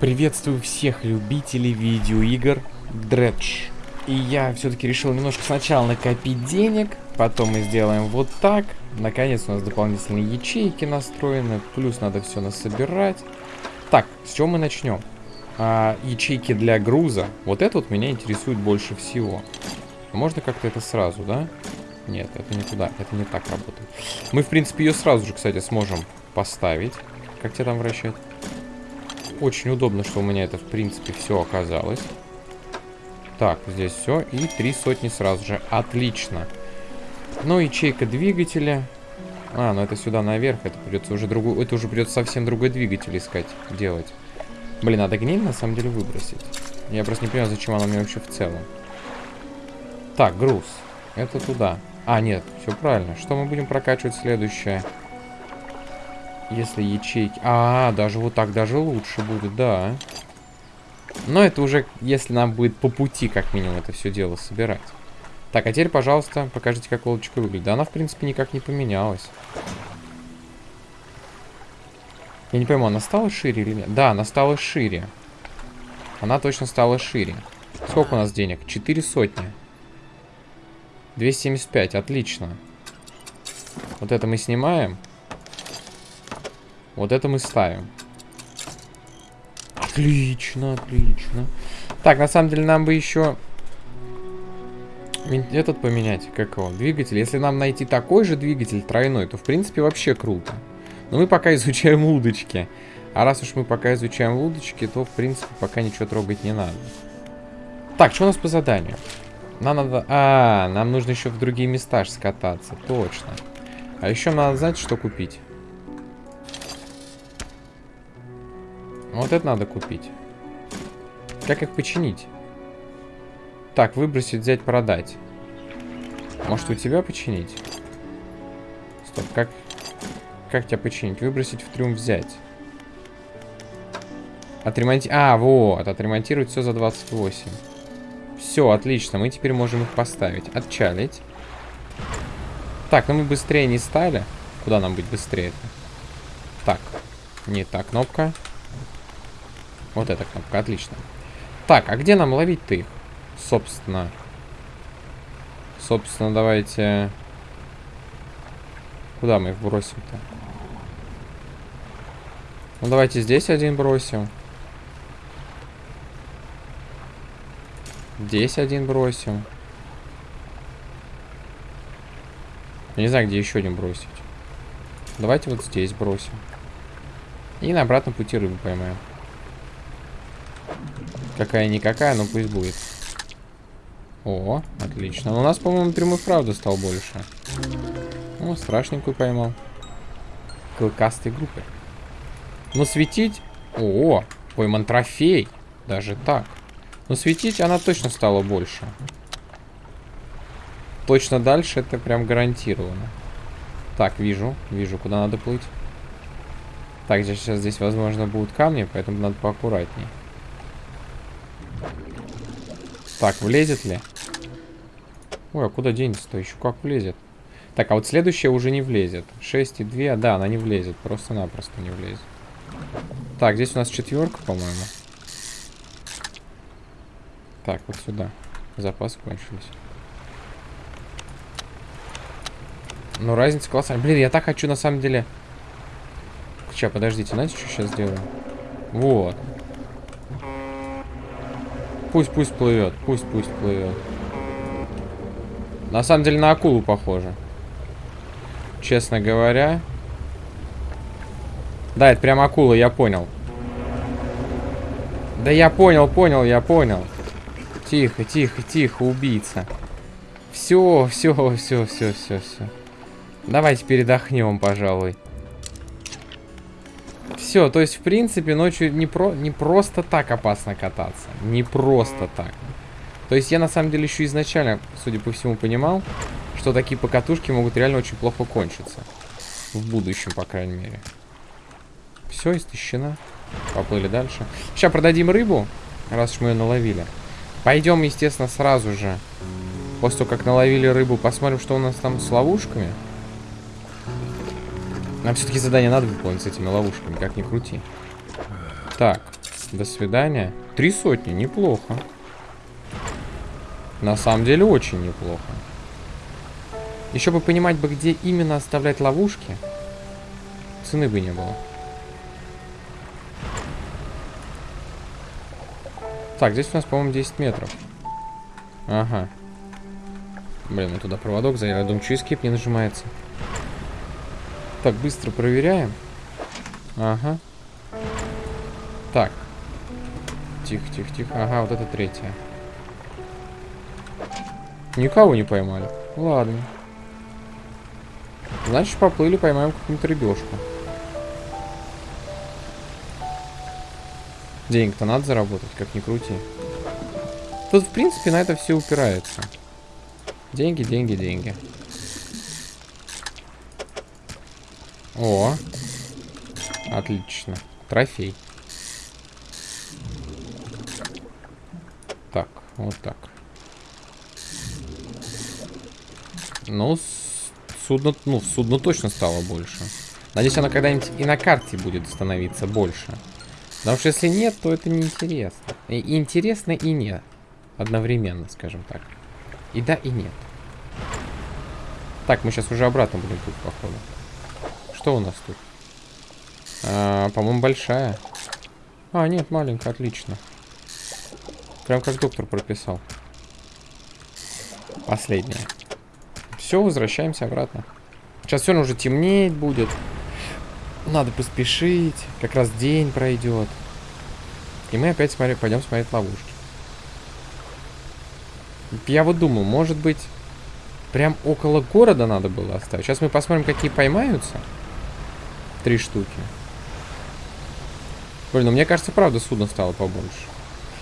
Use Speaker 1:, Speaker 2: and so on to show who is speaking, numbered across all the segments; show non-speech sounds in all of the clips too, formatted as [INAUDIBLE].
Speaker 1: Приветствую всех любителей видеоигр Дредж. И я все-таки решил немножко сначала накопить денег, потом мы сделаем вот так. Наконец у нас дополнительные ячейки настроены, плюс надо все насобирать. Так, с чего мы начнем? А, ячейки для груза. Вот это вот меня интересует больше всего. Можно как-то это сразу, да? Нет, это не туда, это не так работает. Мы, в принципе, ее сразу же, кстати, сможем поставить. Как тебя там вращать? Очень удобно, что у меня это, в принципе, все оказалось. Так, здесь все. И три сотни сразу же. Отлично. Ну, ячейка двигателя. А, ну это сюда наверх. Это придется уже другую... Это уже придется совсем другой двигатель искать, делать. Блин, надо гниль на самом деле выбросить. Я просто не понимаю, зачем она мне вообще в целом. Так, груз. Это туда. А, нет, все правильно. Что мы будем прокачивать следующее? Если ячейки... А, даже вот так даже лучше будет, да. Но это уже, если нам будет по пути, как минимум, это все дело собирать. Так, а теперь, пожалуйста, покажите, как лодочка выглядит. Да она, в принципе, никак не поменялась. Я не пойму, она стала шире или нет? Да, она стала шире. Она точно стала шире. Сколько у нас денег? Четыре сотни. 275, отлично. Вот это мы снимаем. Вот это мы ставим. Отлично, отлично. Так, на самом деле нам бы еще этот поменять, как его, двигатель. Если нам найти такой же двигатель тройной, то в принципе вообще круто. Но мы пока [LAUGHS] изучаем удочки. А раз уж мы пока изучаем удочки, то в принципе пока ничего трогать не надо. Так, что у нас по заданию? Нам надо... А, нам нужно еще в другие места скататься. Точно. А еще надо знать, что купить. Вот это надо купить. Как их починить? Так, выбросить, взять, продать. Может, у тебя починить? Стоп, как... Как тебя починить? Выбросить в трюм взять. Отремонтировать... А, вот, отремонтировать все за 28. Все, отлично, мы теперь можем их поставить. Отчалить. Так, ну мы быстрее не стали. Куда нам быть быстрее-то? Так, не та кнопка. Вот эта кнопка, отлично. Так, а где нам ловить-то их? Собственно. Собственно, давайте... Куда мы их бросим-то? Ну, давайте здесь один бросим. Здесь один бросим. Я не знаю, где еще один бросить. Давайте вот здесь бросим. И на обратном пути рыбу поймаем. Какая-никакая, но пусть будет. О, отлично. Но у нас, по-моему, прямой правда стал больше. О, страшненькую поймал. Клыкастой группы. Но светить... О, пойман трофей. Даже так. Но светить она точно стала больше. Точно дальше это прям гарантированно. Так, вижу. Вижу, куда надо плыть. Так, сейчас здесь, возможно, будут камни, поэтому надо поаккуратней. Так, влезет ли? Ой, а куда денется-то? Еще как влезет. Так, а вот следующая уже не влезет. 6 и 2. Да, она не влезет. Просто-напросто не влезет. Так, здесь у нас четверка, по-моему. Так, вот сюда. Запасы кончились. Ну, разница колоссальная. Блин, я так хочу, на самом деле... Сейчас, подождите, знаете, что сейчас сделаю? Вот. Пусть, пусть плывет. Пусть, пусть плывет. На самом деле на акулу похоже. Честно говоря. Да, это прям акула, я понял. Да я понял, понял, я понял. Тихо, тихо, тихо, убийца. Все, все, все, все, все, все. Давайте передохнем, пожалуй. Все, то есть, в принципе, ночью не, про, не просто так опасно кататься. Не просто так. То есть, я на самом деле еще изначально, судя по всему, понимал, что такие покатушки могут реально очень плохо кончиться. В будущем, по крайней мере. Все, истощена. Поплыли дальше. Сейчас продадим рыбу, раз уж мы ее наловили. Пойдем, естественно, сразу же. После того, как наловили рыбу, посмотрим, что у нас там с ловушками. Нам все-таки задание надо выполнить с этими ловушками, как ни крути. Так. До свидания. Три сотни, неплохо. На самом деле очень неплохо. Еще бы понимать бы, где именно оставлять ловушки. Цены бы не было. Так, здесь у нас, по-моему, 10 метров. Ага. Блин, мы туда проводок заняли. Я думаю, что эскип не нажимается. Так, быстро проверяем. Ага. Так. Тихо, тихо, тихо. Ага, вот это третья. Никого не поймали. Ладно. Значит, поплыли, поймаем какую-нибудь рыбешку. Денег-то надо заработать, как ни крути. Тут, в принципе, на это все упирается. Деньги, деньги, деньги. О. Отлично. Трофей. Так, вот так. Ну, судно, ну, судно точно стало больше. Надеюсь, оно когда-нибудь и на карте будет становиться больше. Потому что если нет, то это неинтересно. И интересно, и нет. Одновременно, скажем так. И да, и нет. Так, мы сейчас уже обратно будем тут, походу. Что у нас тут? А, По-моему, большая. А, нет, маленькая, отлично. Прям как доктор прописал. Последняя. Все, возвращаемся обратно. Сейчас все уже темнеть будет. Надо поспешить. Как раз день пройдет. И мы опять смотри, пойдем смотреть ловушки. Я вот думаю, может быть, прям около города надо было оставить. Сейчас мы посмотрим, какие поймаются. Три штуки. Блин, ну мне кажется, правда, судно стало побольше.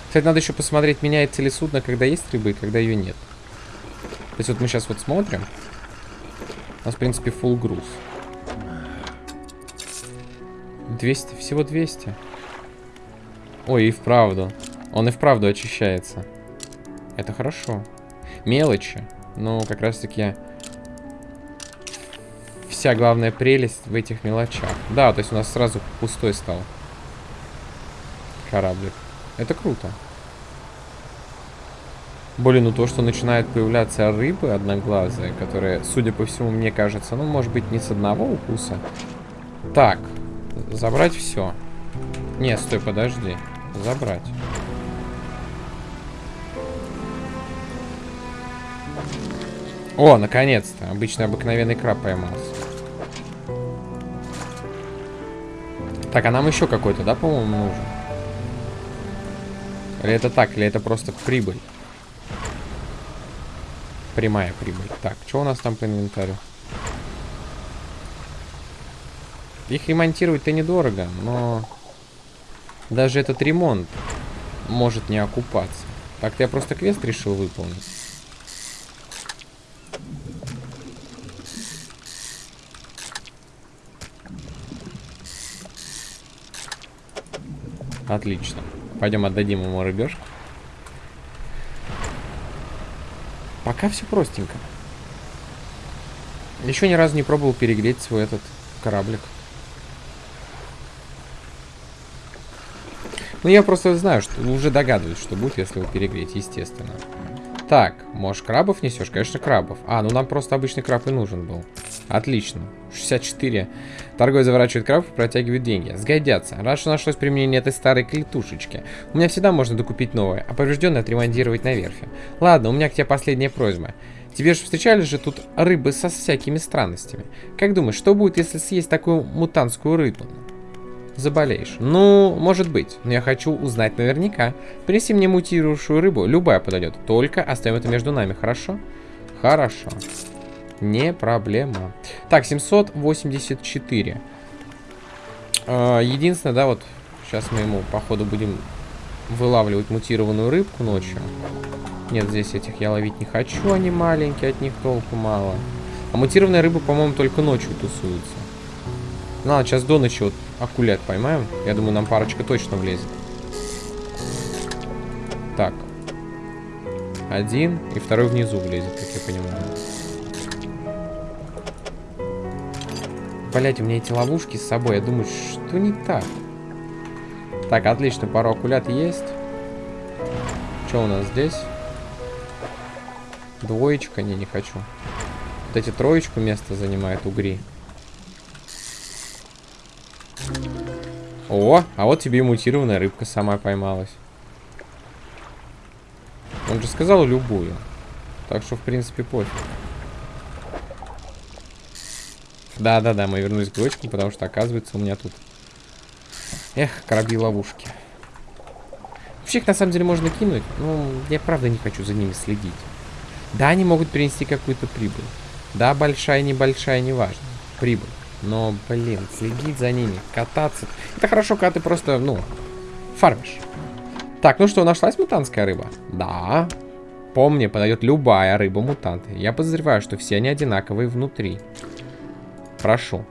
Speaker 1: Кстати, надо еще посмотреть, меняется ли судно, когда есть рыбы и когда ее нет. То есть вот мы сейчас вот смотрим. У нас, в принципе, full груз. 200, всего 200. Ой, и вправду. Он и вправду очищается. Это хорошо. Мелочи. Но как раз таки вся главная прелесть в этих мелочах. Да, то есть у нас сразу пустой стал кораблик. Это круто. Блин, ну то, что начинают появляться рыбы одноглазые, которые, судя по всему, мне кажется, ну, может быть, не с одного укуса. Так, забрать все. Не, стой, подожди. Забрать. О, наконец-то. Обычный обыкновенный краб поймался. Так, а нам еще какой-то, да, по-моему, нужен? Или это так, или это просто прибыль? Прямая прибыль. Так, что у нас там по инвентарю? Их ремонтировать-то недорого, но даже этот ремонт может не окупаться. Так-то я просто квест решил выполнить. Отлично. Пойдем отдадим ему рыбешку. Пока все простенько. Еще ни разу не пробовал перегреть свой этот кораблик. Ну, я просто знаю, что уже догадываюсь, что будет, если его перегреть, естественно. Так, может, крабов несешь? Конечно, крабов. А, ну нам просто обычный краб и нужен был. Отлично. 64. Торговец заворачивает и протягивает деньги. Сгодятся. Раз что нашлось применение этой старой клетушечки. У меня всегда можно докупить новое, а поврежденное отремонтировать на верфи. Ладно, у меня к тебе последняя просьба. Тебе же встречались же тут рыбы со всякими странностями. Как думаешь, что будет, если съесть такую мутантскую рыбу? Заболеешь. Ну, может быть. Но я хочу узнать наверняка. Принеси мне мутирующую рыбу. Любая подойдет. Только оставим это между нами, хорошо? Хорошо. Не проблема. Так, 784. А, единственное, да, вот сейчас мы ему, походу, будем вылавливать мутированную рыбку ночью. Нет, здесь этих я ловить не хочу, они маленькие, от них толку мало. А мутированные рыбы, по-моему, только ночью тусуются. Надо сейчас до ночи вот акулят поймаем. Я думаю, нам парочка точно влезет. Так. Один, и второй внизу влезет, как я понимаю. Блять, у меня эти ловушки с собой. Я думаю, что не так? Так, отлично, пару акулят есть. Что у нас здесь? Двоечка? Не, не хочу. Вот эти троечку место занимает угри. О, а вот тебе и мутированная рыбка сама поймалась. Он же сказал любую. Так что, в принципе, пофиг. Да-да-да, мы вернулись к двоечкам, потому что, оказывается, у меня тут... Эх, корабли-ловушки. Вообще их, на самом деле, можно кинуть. Но я, правда, не хочу за ними следить. Да, они могут принести какую-то прибыль. Да, большая, небольшая, неважно. Прибыль. Но, блин, следить за ними, кататься. Это хорошо, когда ты просто, ну, фармишь. Так, ну что, нашлась мутантская рыба? Да. Помни, подойдет любая рыба-мутант. Я подозреваю, что все они одинаковые внутри. Прошу.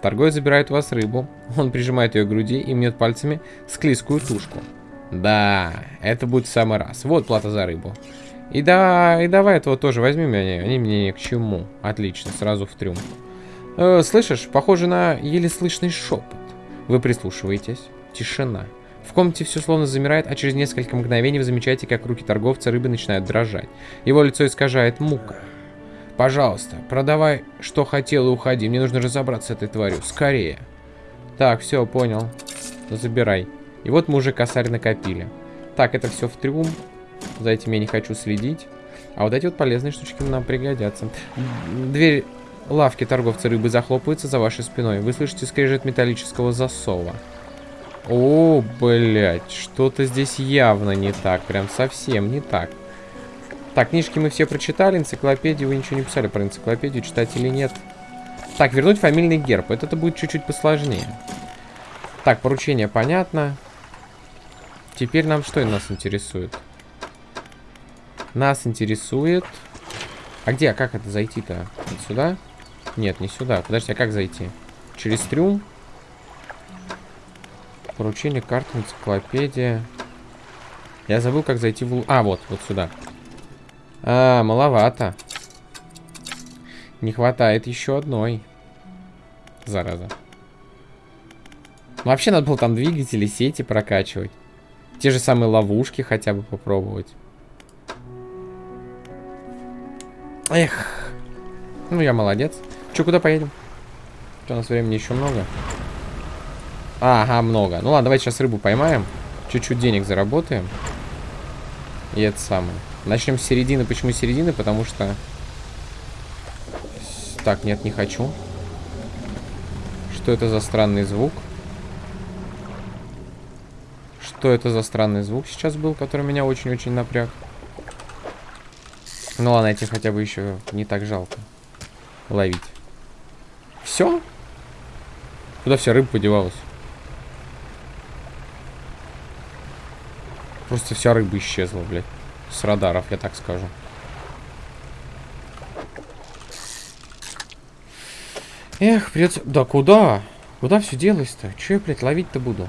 Speaker 1: Торговец забирает у вас рыбу. Он прижимает ее к груди и мнет пальцами склизкую тушку. Да, это будет в самый раз. Вот плата за рыбу. И да, и давай этого тоже возьми меня. Они мне ни к чему. Отлично, сразу в трюм. Э, слышишь, похоже на еле слышный шепот. Вы прислушиваетесь. Тишина. В комнате все словно замирает, а через несколько мгновений вы замечаете, как руки торговца рыбы начинают дрожать. Его лицо искажает мука. Пожалуйста, продавай, что хотел, и уходи. Мне нужно разобраться с этой тварью. Скорее. Так, все, понял. Забирай. И вот мы уже косарь накопили. Так, это все в трюм. За этим я не хочу следить. А вот эти вот полезные штучки нам пригодятся. Дверь лавки торговца рыбы захлопывается за вашей спиной. Вы слышите скрежет металлического засова. О, блядь, что-то здесь явно не так. Прям совсем не так. Так, книжки мы все прочитали, энциклопедию вы ничего не писали про энциклопедию, читать или нет. Так, вернуть фамильный герб. Это, будет чуть-чуть посложнее. Так, поручение понятно. Теперь нам что нас интересует? Нас интересует... А где, а как это зайти-то? Вот сюда? Нет, не сюда. Подожди, а как зайти? Через трюм? Поручение, карта, энциклопедия. Я забыл, как зайти в... А, вот, вот сюда. А, маловато. Не хватает еще одной. Зараза. Вообще надо было там двигатели, сети прокачивать. Те же самые ловушки хотя бы попробовать. Эх. Ну, я молодец. Че, куда поедем? Что, у нас времени еще много? Ага, много. Ну ладно, давайте сейчас рыбу поймаем. Чуть-чуть денег заработаем. И это самое. Начнем с середины. Почему середины? Потому что... Так, нет, не хочу. Что это за странный звук? Что это за странный звук сейчас был, который меня очень-очень напряг? Ну ладно, этих хотя бы еще не так жалко ловить. Все? Куда вся рыба подевалась? Просто вся рыба исчезла, блядь. С радаров, я так скажу. Эх, придется... Да куда? Куда все делось-то? Че я, блядь, ловить-то буду?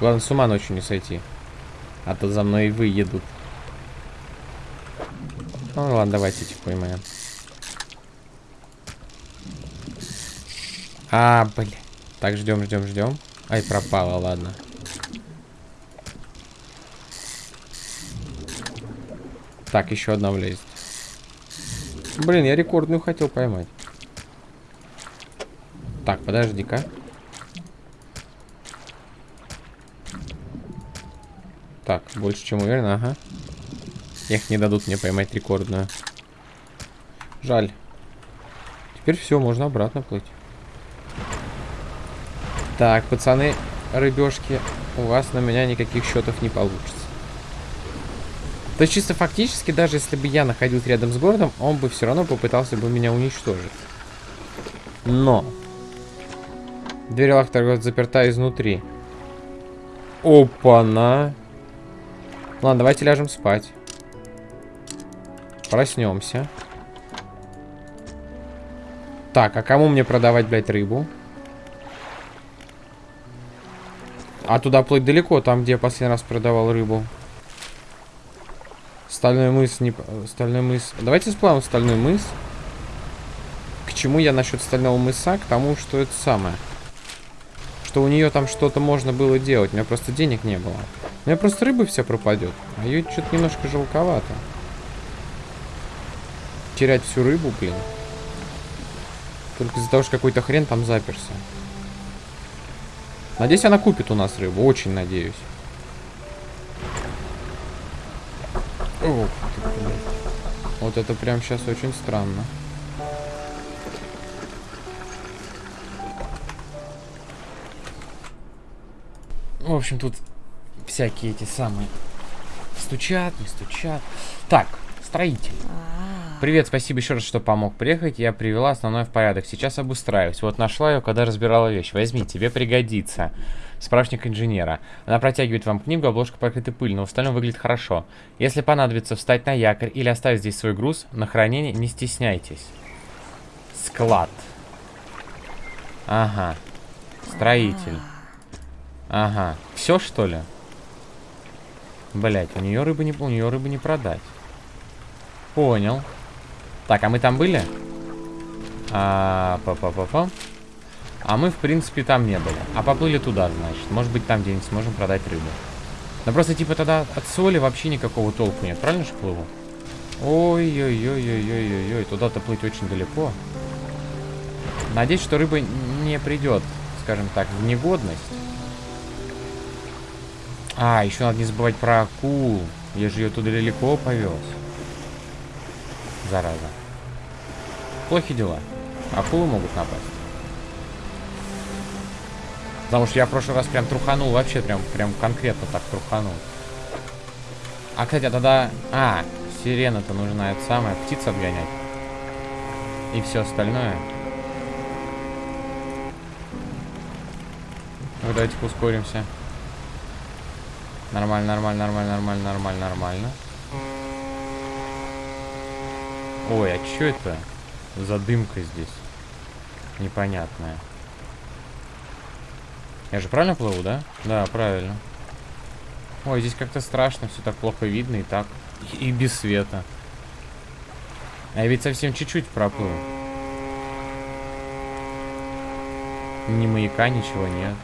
Speaker 1: Главное, с ума ночью не сойти. А то за мной и выедут. Ну ладно, давайте этих поймаем. А, блин. Так, ждем, ждем, ждем. Ай, пропала, ладно. Так, еще одна влезет. Блин, я рекордную хотел поймать. Так, подожди-ка. Так, больше чем уверен, ага. Их не дадут мне поймать рекордную. Жаль. Теперь все, можно обратно плыть. Так, пацаны, рыбешки, у вас на меня никаких счетов не получится. То чисто фактически, даже если бы я находился рядом с городом, он бы все равно попытался бы меня уничтожить. Но. Дверь лахтера заперта изнутри. Опа-на. Ладно, давайте ляжем спать. Проснемся. Так, а кому мне продавать, блядь, рыбу? А туда плыть далеко, там, где я последний раз продавал рыбу. Стальной мыс, не... Стальной мыс. Давайте сплавим стальной мыс. К чему я насчет стального мыса? К тому, что это самое. что у нее там что-то можно было делать. У меня просто денег не было. У меня просто рыба вся пропадет. А ее что-то немножко жалковато. Терять всю рыбу, блин. Только из-за того, что какой-то хрен там заперся. Надеюсь, она купит у нас рыбу. Очень надеюсь. Ох, вот это прям сейчас очень странно. В общем, тут всякие эти самые стучат, не стучат. Так, строитель. А. Привет, спасибо еще раз, что помог приехать. Я привела основное в порядок. Сейчас обустраиваюсь. Вот нашла ее, когда разбирала вещь. Возьми, тебе пригодится. Справочник инженера. Она протягивает вам книгу, обложка покрыта пылью, но в остальном выглядит хорошо. Если понадобится встать на якорь или оставить здесь свой груз, на хранение не стесняйтесь. Склад. Ага. Строитель. Ага. Все, что ли? Блять, у нее рыбы не, у нее рыбы не продать. Понял. Так, а мы там были? А, па па па па А мы, в принципе, там не были. А поплыли туда, значит. Может быть, там где-нибудь сможем продать рыбу. Но просто, типа, тогда от соли вообще никакого толку нет. Правильно же плыву? Ой-ой-ой-ой-ой-ой-ой. Туда-то плыть очень далеко. Надеюсь, что рыба не придет, скажем так, в негодность. А, еще надо не забывать про акул. Я же ее туда далеко повез. Зараза. Плохие дела. Акулы могут напасть. Потому что я в прошлый раз прям труханул. Вообще прям, прям конкретно так труханул. А, кстати, а тогда... А, сирена-то нужна это самое. Птиц отгонять. И все остальное. Ну, давайте ускоримся. Нормально, нормально, нормально, нормально, нормально, нормально. Ой, а что это за дымка здесь? Непонятная. Я же правильно плыву, да? Да, правильно. Ой, здесь как-то страшно, все так плохо видно и так. И, без света. А я ведь совсем чуть-чуть проплыл. Ни маяка, ничего нет.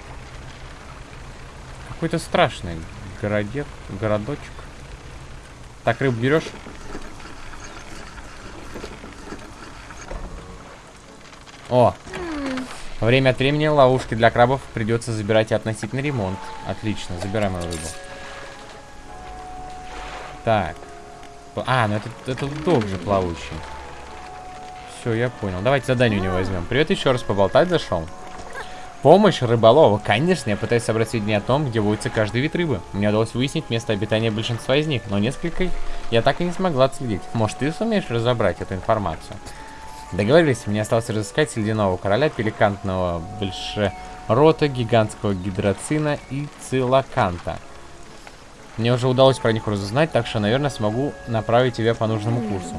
Speaker 1: Какой-то страшный городек, городочек. Так, рыбу берешь? О! Время от времени ловушки для крабов придется забирать и относить на ремонт. Отлично, забираем мою рыбу. Так. А, ну это, это дог же плавучий. Все, я понял. Давайте задание у него возьмем. Привет еще раз, поболтать зашел. Помощь рыболова. Конечно, я пытаюсь собрать сведения о том, где водится каждый вид рыбы. Мне удалось выяснить место обитания большинства из них, но несколько я так и не смогла отследить. Может, ты сумеешь разобрать эту информацию? Договорились, мне осталось разыскать ледяного короля, пеликантного большерота, гигантского гидроцина и цилаканта. Мне уже удалось про них разузнать, так что, наверное, смогу направить тебя по нужному курсу.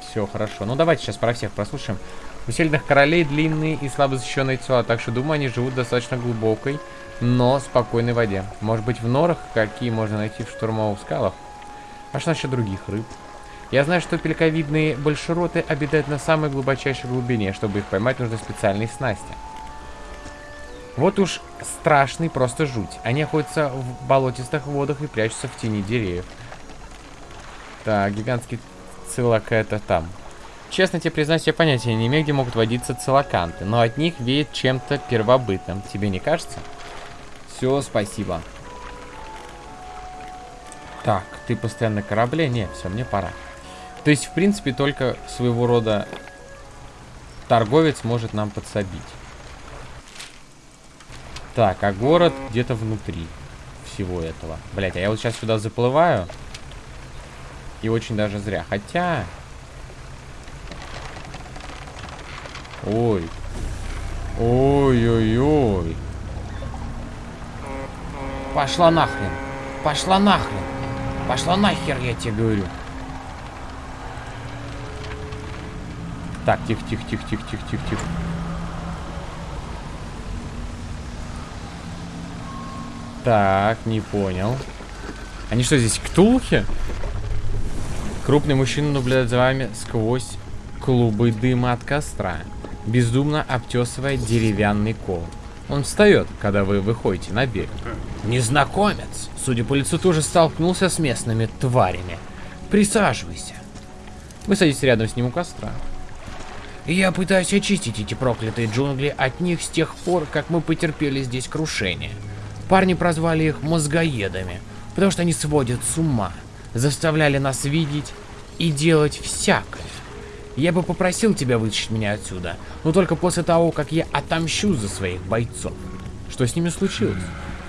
Speaker 1: Все, хорошо. Ну, давайте сейчас про всех прослушаем. У сильных королей длинные и слабо защищенные тела, так что, думаю, они живут в достаточно глубокой, но спокойной воде. Может быть, в норах, какие можно найти в штурмовых скалах? А что насчет других рыб? Я знаю, что пелковидные большероты обитают на самой глубочайшей глубине. Чтобы их поймать, нужны специальные снасти. Вот уж страшный просто жуть. Они охотятся в болотистых водах и прячутся в тени деревьев. Так, гигантский цилок это там. Честно тебе признаюсь, я понятия не имею, где могут водиться целоканты, но от них веет чем-то первобытным. Тебе не кажется? Все, спасибо. Так, ты постоянно корабле? Нет, все, мне пора. То есть, в принципе, только своего рода торговец может нам подсобить. Так, а город где-то внутри всего этого. Блять, а я вот сейчас сюда заплываю. И очень даже зря. Хотя... Ой. Ой-ой-ой. Пошла нахрен. Пошла нахрен. Пошла нахер, я тебе говорю. Так, тихо, тихо, тихо, тихо, тихо, тихо, тихо. Так, не понял. Они что, здесь ктулхи? Крупный мужчина наблюдает за вами сквозь клубы дыма от костра бездумно обтесывая деревянный кол. Он встает, когда вы выходите на берег. Незнакомец, судя по лицу, тоже столкнулся с местными тварями. Присаживайся. Вы садитесь рядом с ним у костра. Я пытаюсь очистить эти проклятые джунгли от них с тех пор, как мы потерпели здесь крушение. Парни прозвали их мозгоедами, потому что они сводят с ума, заставляли нас видеть и делать всякое. Я бы попросил тебя вытащить меня отсюда, но только после того, как я отомщу за своих бойцов. Что с ними случилось?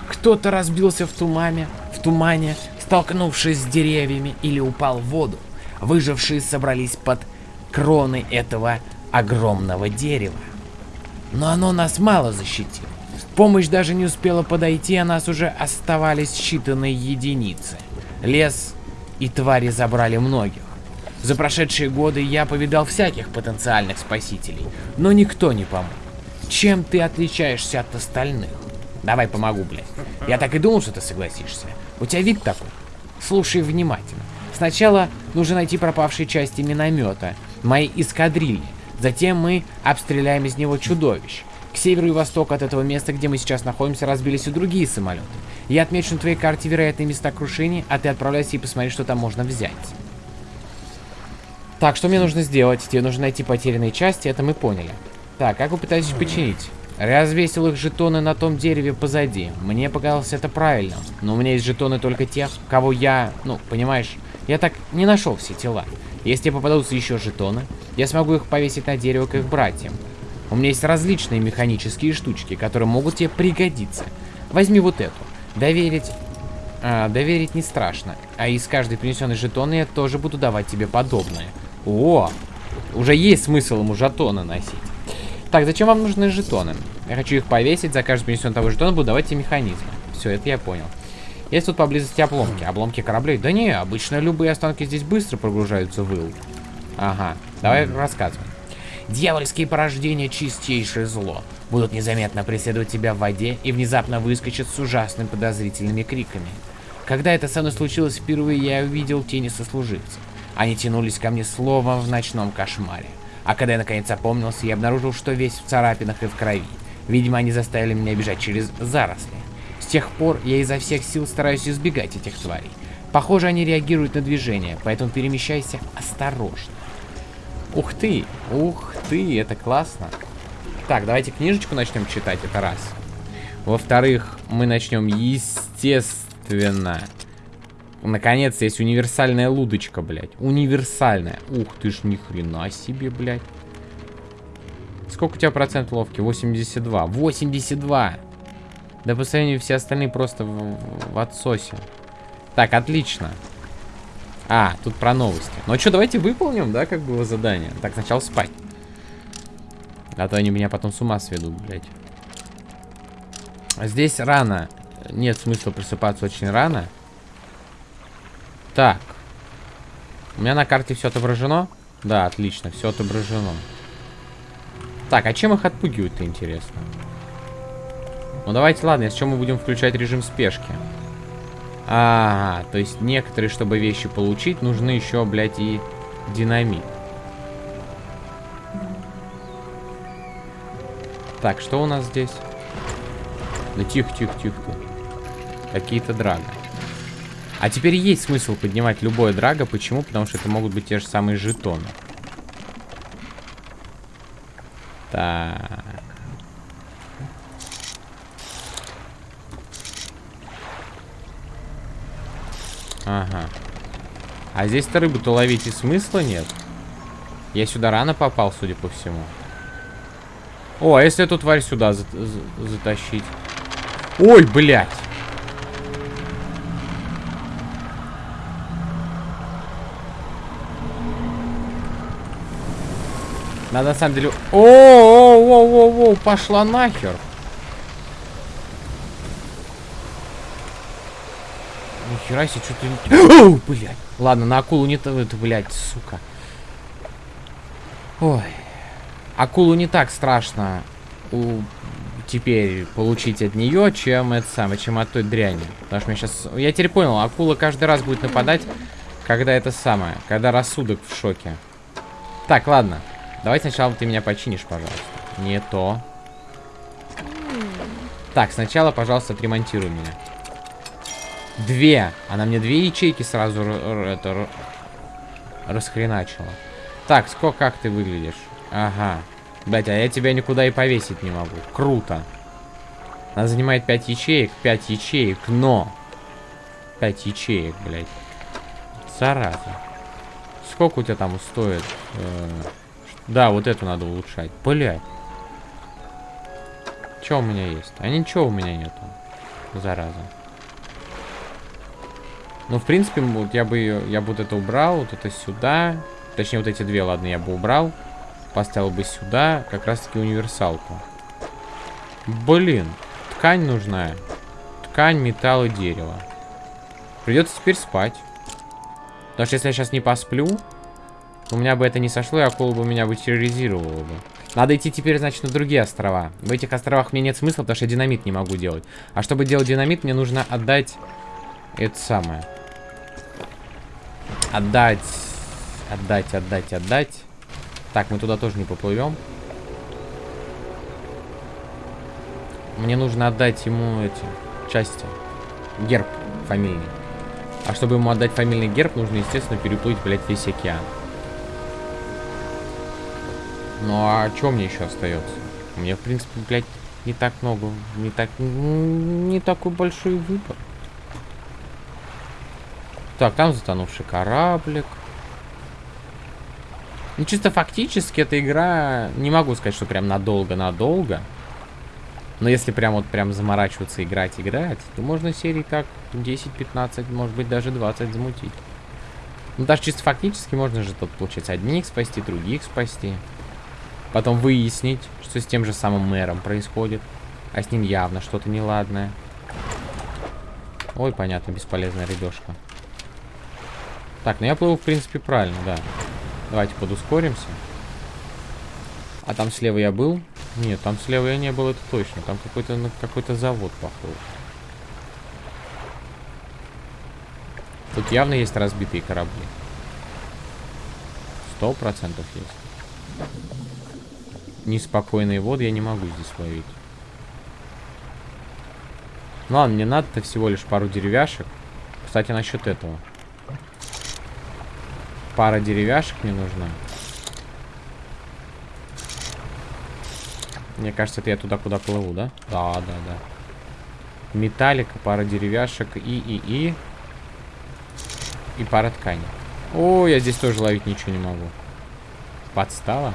Speaker 1: Кто-то разбился в тумане, в тумане, столкнувшись с деревьями или упал в воду. Выжившие собрались под кроны этого огромного дерева. Но оно нас мало защитило. Помощь даже не успела подойти, а нас уже оставались считанные единицы. Лес и твари забрали многих. За прошедшие годы я повидал всяких потенциальных спасителей, но никто не помог. Чем ты отличаешься от остальных? Давай помогу, блядь. Я так и думал, что ты согласишься. У тебя вид такой. Слушай внимательно. Сначала нужно найти пропавшие части миномета, моей эскадрильи. Затем мы обстреляем из него чудовищ. К северу и востоку от этого места, где мы сейчас находимся, разбились и другие самолеты. Я отмечу на твоей карте вероятные места крушения, а ты отправляйся и посмотри, что там можно взять. Так, что мне нужно сделать? Тебе нужно найти потерянные части, это мы поняли. Так, как вы пытаетесь починить? Развесил их жетоны на том дереве позади. Мне показалось это правильно. Но у меня есть жетоны только тех, кого я... Ну, понимаешь, я так не нашел все тела. Если попадутся еще жетоны, я смогу их повесить на дерево к их братьям. У меня есть различные механические штучки, которые могут тебе пригодиться. Возьми вот эту. Доверить... А, доверить не страшно. А из каждой принесенной жетоны я тоже буду давать тебе подобное. О! Уже есть смысл ему жетоны носить. Так, зачем вам нужны жетоны? Я хочу их повесить, за каждый принесенный того жетона буду давать тебе механизмы. Все, это я понял. Есть тут поблизости обломки. Обломки кораблей? Да не, обычно любые останки здесь быстро прогружаются в ил. Ага, давай рассказывай. Дьявольские порождения — чистейшее зло. Будут незаметно преследовать тебя в воде и внезапно выскочат с ужасными подозрительными криками. Когда это со мной случилось впервые, я увидел тени сослуживцев. Они тянулись ко мне словом в ночном кошмаре. А когда я наконец опомнился, я обнаружил, что весь в царапинах и в крови. Видимо, они заставили меня бежать через заросли. С тех пор я изо всех сил стараюсь избегать этих тварей. Похоже, они реагируют на движение, поэтому перемещайся осторожно. Ух ты, ух ты, это классно. Так, давайте книжечку начнем читать, это раз. Во-вторых, мы начнем, естественно. Наконец, есть универсальная лудочка, блядь. Универсальная. Ух ты ж, ни хрена себе, блядь. Сколько у тебя процент ловки? 82. 82! Да по сравнению все остальные просто в, в отсосе. Так, отлично. А, тут про новости. Ну а что, давайте выполним, да, как было задание. Так, сначала спать. А то они меня потом с ума сведут, блядь. Здесь рано. Нет смысла просыпаться очень рано. Так. У меня на карте все отображено? Да, отлично, все отображено. Так, а чем их отпугивают-то, интересно? Ну давайте, ладно, с чем мы будем включать режим спешки. А, то есть некоторые, чтобы вещи получить, нужны еще, блядь, и динамит. Так, что у нас здесь? Да тихо, тихо, тихо. Какие-то драга. А теперь есть смысл поднимать любое драго. Почему? Потому что это могут быть те же самые жетоны. Так. Ага. А здесь-то рыбу-то ловить и смысла нет. Я сюда рано попал, судя по всему. О, а если эту тварь сюда за за затащить? Ой, блядь! Надо на самом деле... О, о, о, о, о, пошла нахер. Нихера себе, что-то... О, [GASPS] блядь. Ладно, на акулу не... то, Это, блядь, сука. Ой. Акулу не так страшно у... теперь получить от нее, чем это самое, чем от той дряни. Потому что я сейчас... Я теперь понял, акула каждый раз будет нападать, когда это самое, когда рассудок в шоке. Так, ладно. Давай сначала ты меня починишь, пожалуйста. Не то. Так, сначала, пожалуйста, отремонтируй меня. Две. Она мне две ячейки сразу это расхреначила. Так, сколько, как ты выглядишь? Ага. Блять, а я тебя никуда и повесить не могу. Круто. Она занимает 5 ячеек, 5 ячеек, но... 5 ячеек, блядь. Зараза. Сколько у тебя там стоит? -э да, вот эту надо улучшать. Блядь. Что у меня есть? А ничего у меня нету. Зараза. Ну, в принципе, вот я бы, я бы вот это убрал, вот это сюда. Точнее, вот эти две, ладно, я бы убрал. Поставил бы сюда как раз-таки универсалку. Блин, ткань нужна. Ткань, металл и дерево. Придется теперь спать. Потому что если я сейчас не посплю, у меня бы это не сошло, и акула бы меня бы терроризировала бы. Надо идти теперь, значит, на другие острова. В этих островах мне нет смысла, потому что я динамит не могу делать. А чтобы делать динамит, мне нужно отдать это самое. Отдать. Отдать, отдать, отдать. Так, мы туда тоже не поплывем. Мне нужно отдать ему эти части. Герб фамильный. А чтобы ему отдать фамильный герб, нужно, естественно, переплыть, блядь, весь океан. Ну а что мне еще остается? Мне, в принципе, блядь, не так много, не так, не такой большой выбор. Так, там затонувший кораблик. Ну, чисто фактически эта игра, не могу сказать, что прям надолго-надолго. Но если прям вот прям заморачиваться, играть, играть, то можно серии так 10-15, может быть даже 20 замутить. Ну, даже чисто фактически можно же тут, получается, одних спасти, других спасти. Потом выяснить, что с тем же самым мэром происходит. А с ним явно что-то неладное. Ой, понятно, бесполезная рыбешка. Так, ну я плыву, в принципе, правильно, да. Давайте подускоримся. А там слева я был? Нет, там слева я не был, это точно. Там какой-то ну, какой-то завод, походу. Тут явно есть разбитые корабли. Сто процентов есть. Неспокойные воды я не могу здесь ловить. Ну ладно, мне надо-то всего лишь пару деревяшек. Кстати, насчет этого. Пара деревяшек мне нужна. Мне кажется, это я туда, куда плыву, да? Да, да, да. Металлика, пара деревяшек и, и, и. И пара ткани. О, я здесь тоже ловить ничего не могу. Подстава.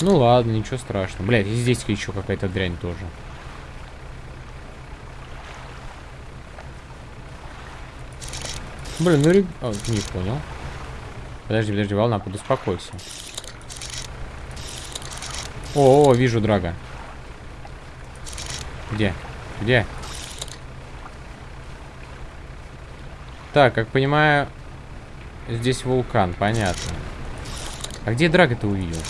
Speaker 1: Ну ладно, ничего страшного. Блять, и здесь еще какая-то дрянь тоже. Блин, ну... О, не понял. Подожди, подожди, волна, подуспокойся. О, о, вижу драга. Где? Где? Так, как понимаю, здесь вулкан, понятно. А где драга ты увидел?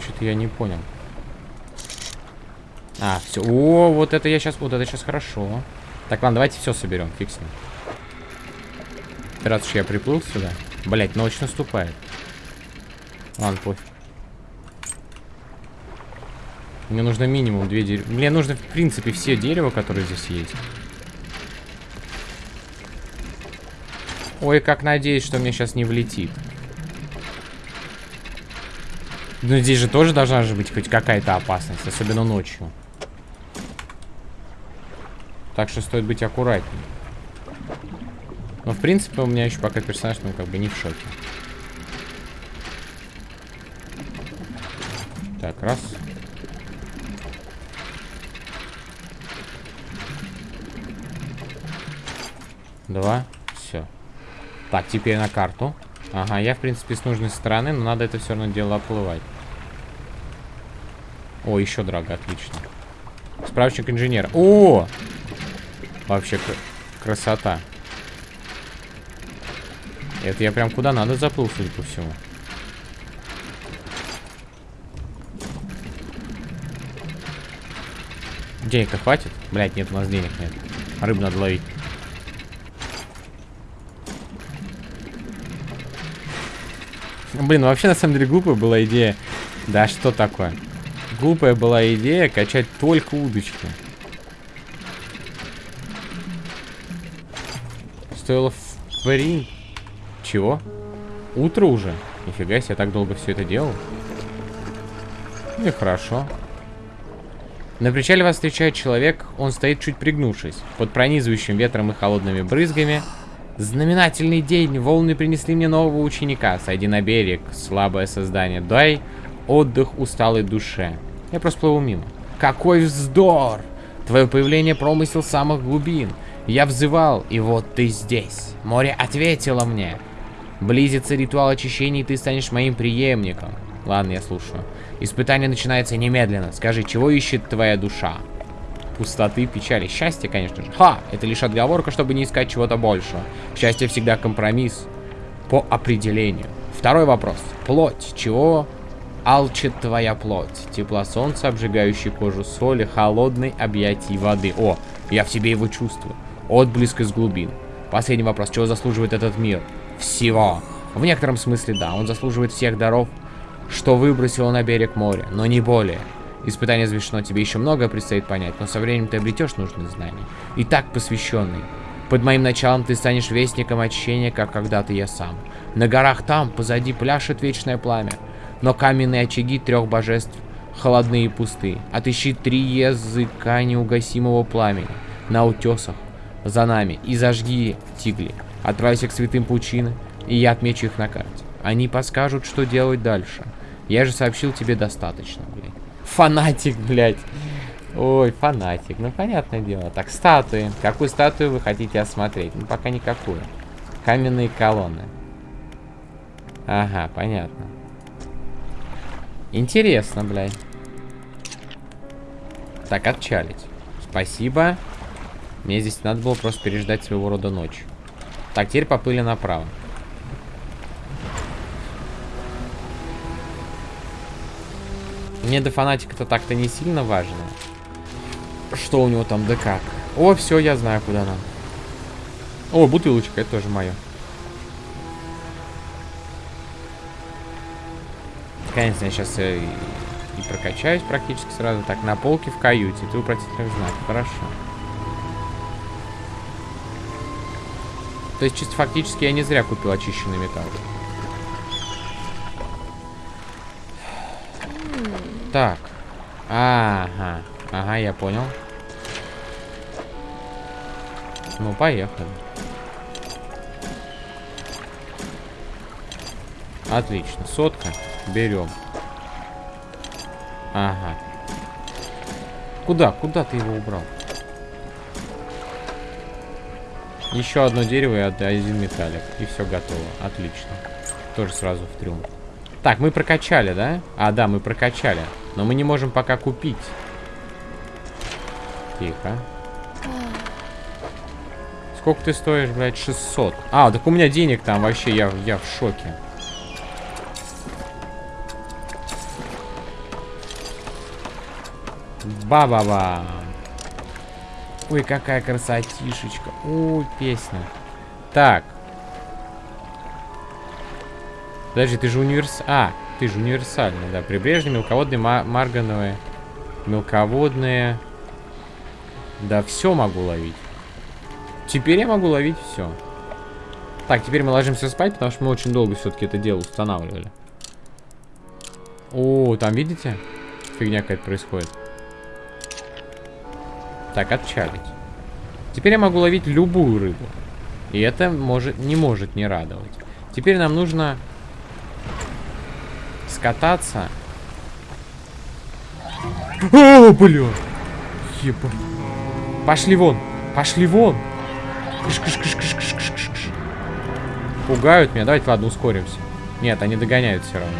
Speaker 1: Что-то я не понял. А, все. О, вот это я сейчас, вот это сейчас хорошо. Так, ладно, давайте все соберем, фиг с ним. Раз уж я приплыл сюда. Блять, ночь наступает. Ладно, пофиг. Мне нужно минимум две дерева. Мне нужно, в принципе, все дерева, которые здесь есть. Ой, как надеюсь, что мне сейчас не влетит. Но здесь же тоже должна же быть хоть какая-то опасность, особенно ночью. Так что стоит быть аккуратнее. Но, в принципе, у меня еще пока персонаж, ну, как бы не в шоке. Так, раз. Два. Все. Так, теперь на карту. Ага, я, в принципе, с нужной стороны, но надо это все равно дело оплывать. О, еще драга, отлично. Справочник инженера. О! Вообще красота. Это я прям куда надо заплыл, судя по всему. Денег-то хватит? Блять, нет, у нас денег нет. Рыбу надо ловить. Блин, вообще на самом деле глупая была идея Да что такое? Глупая была идея качать только удочки. Стоило в. Чего? Утро уже? Нифига себе, я так долго все это делал. Ну и хорошо. На причале вас встречает человек, он стоит чуть пригнувшись. Под пронизывающим ветром и холодными брызгами. Знаменательный день, волны принесли мне нового ученика. Сойди на берег, слабое создание. Дай отдых усталой душе. Я просто плыву мимо. Какой вздор! Твое появление промысел самых глубин. Я взывал, и вот ты здесь. Море ответило мне. Близится ритуал очищения, и ты станешь моим преемником. Ладно, я слушаю. Испытание начинается немедленно. Скажи, чего ищет твоя душа? Пустоты, печали, счастье, конечно же. Ха! Это лишь отговорка, чтобы не искать чего-то большего. Счастье всегда компромисс. По определению. Второй вопрос. Плоть. Чего алчит твоя плоть? Тепла солнца, обжигающей кожу соли, холодной объятий воды. О, я в себе его чувствую. Отблеск из глубин. Последний вопрос. Чего заслуживает этот мир? Всего. В некотором смысле, да. Он заслуживает всех даров, что выбросило на берег море, но не более. Испытание завершено, тебе еще многое предстоит понять, но со временем ты обретешь нужные знания. И так посвященный. Под моим началом ты станешь вестником очищения, как когда-то я сам. На горах там, позади, пляшет вечное пламя. Но каменные очаги трех божеств холодные и пустые. Отыщи три языка неугасимого пламени на утесах за нами и зажги тигли. Отправься к святым пучины, и я отмечу их на карте. Они подскажут, что делать дальше. Я же сообщил тебе достаточно, блядь. Фанатик, блядь. Ой, фанатик. Ну, понятное дело. Так, статуи. Какую статую вы хотите осмотреть? Ну, пока никакую. Каменные колонны. Ага, понятно. Интересно, блядь. Так, отчалить. Спасибо. Мне здесь надо было просто переждать своего рода ночь. Так, теперь поплыли направо. Мне до фанатика-то так-то не сильно важно. Что у него там да как. О, все, я знаю, куда нам. О, бутылочка, это тоже мое. Конечно, я сейчас и, и прокачаюсь практически сразу. Так, на полке в каюте. Ты упротительных знак. Хорошо. То есть, чисто фактически, я не зря купил очищенный металл. Так. Ага. Ага, я понял. Ну, поехали. Отлично. Сотка. Берем. Ага. Куда? Куда ты его убрал? Еще одно дерево и один металлик. И все готово. Отлично. Тоже сразу в триумф. Так, мы прокачали, да? А, да, мы прокачали. Но мы не можем пока купить. Тихо. Сколько ты стоишь, блядь? 600. А, так у меня денег там вообще, я, я в шоке. Ба-ба-ба. Ой, какая красотишечка. Ой, песня. Так. Подожди, ты же универс... А, ты же универсальный, да. Прибрежные, мелководные, маргановые. Мелководные. Да, все могу ловить. Теперь я могу ловить все. Так, теперь мы ложимся спать, потому что мы очень долго все-таки это дело устанавливали. О, там видите? Фигня какая-то происходит. Так, отчалить. Теперь я могу ловить любую рыбу. И это может, не может не радовать. Теперь нам нужно скататься. О, бля! Еба. Пошли вон! Пошли вон! Кыш -кыш -кыш -кыш -кыш -кыш -кыш. Пугают меня. Давайте, ладно, ускоримся. Нет, они догоняют все равно.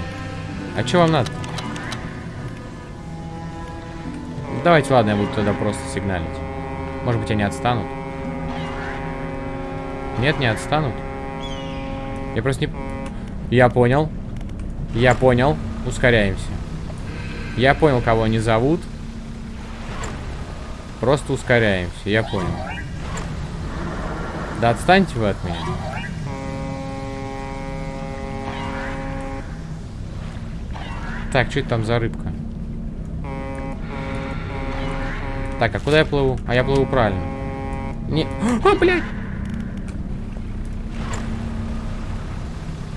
Speaker 1: А что вам надо? Давайте, ладно, я буду тогда просто сигналить. Может быть, они отстанут. Нет, не отстанут. Я просто не... Я понял. Я понял. Ускоряемся. Я понял, кого они зовут. Просто ускоряемся. Я понял. Да отстаньте вы от меня. Так, что это там за рыбка? Так, а куда я плыву? А я плыву правильно. Не... [GASPS] А, блядь!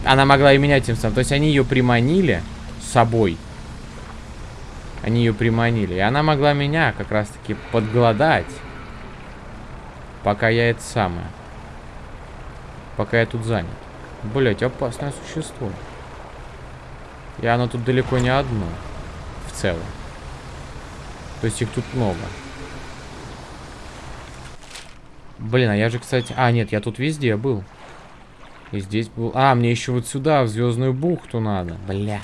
Speaker 1: Она могла и меня тем самым. То есть они ее приманили с собой. Они ее приманили. И она могла меня как раз-таки подгладать. Пока я это самое. Пока я тут занят. Блять, опасное существо. И оно тут далеко не одно. В целом. То есть их тут много. Блин, а я же, кстати... А, нет, я тут везде был. И здесь был... А, мне еще вот сюда, в Звездную бухту надо. Бля.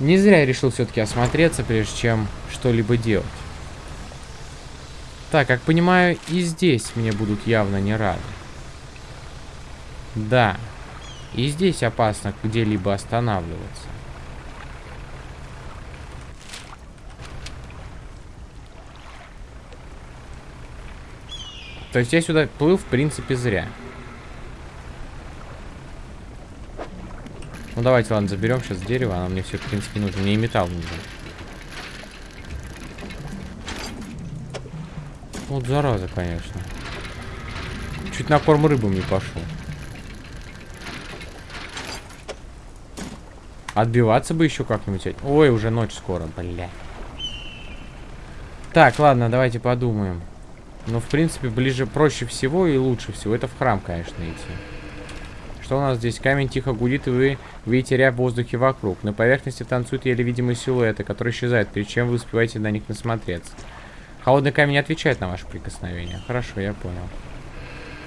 Speaker 1: Не зря я решил все-таки осмотреться, прежде чем что-либо делать. Так, как понимаю, и здесь мне будут явно не рады. Да. И здесь опасно где-либо останавливаться. То есть я сюда плыл, в принципе, зря. Ну давайте, ладно, заберем сейчас дерево. Оно мне все, в принципе, нужно. Мне и металл нужен. Вот зараза, конечно. Чуть на корм рыбам не пошел. Отбиваться бы еще как-нибудь. Ой, уже ночь скоро, бля. Так, ладно, давайте подумаем. Ну, в принципе, ближе, проще всего и лучше всего. Это в храм, конечно, идти. Что у нас здесь? Камень тихо гудит, и вы видите ряб в воздухе вокруг. На поверхности танцуют еле видимые силуэты, которые исчезают, перед чем вы успеваете на них насмотреться. Холодный камень отвечает на ваше прикосновение. Хорошо, я понял.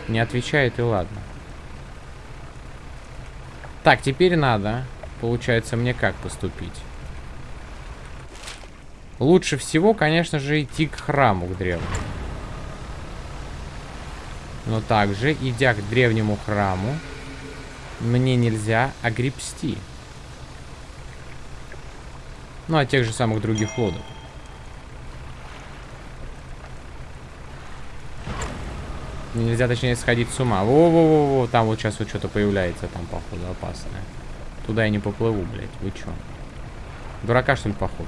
Speaker 1: Не отвечает, и ладно. Так, теперь надо, получается, мне как поступить? Лучше всего, конечно же, идти к храму, к древнему. Но также, идя к древнему храму, мне нельзя огребсти. Ну, а тех же самых других лодок. Нельзя, точнее, сходить с ума. Во-во-во-во, там вот сейчас вот что-то появляется, там, походу, опасное. Туда я не поплыву, блядь. Вы чё? Дурака, что ли, похож?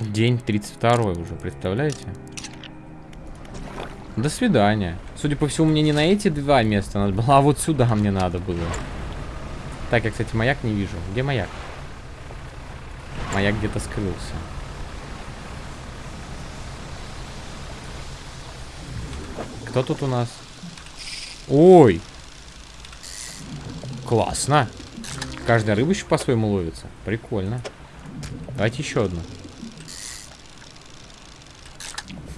Speaker 1: День 32 уже, представляете? До свидания. Судя по всему, мне не на эти два места надо было, [LAUGHS] а вот сюда мне надо было. Так, я, кстати, маяк не вижу. Где маяк? Маяк где-то скрылся. Кто тут у нас? Ой! Классно. Каждая рыба еще по-своему ловится. Прикольно. Давайте еще одну.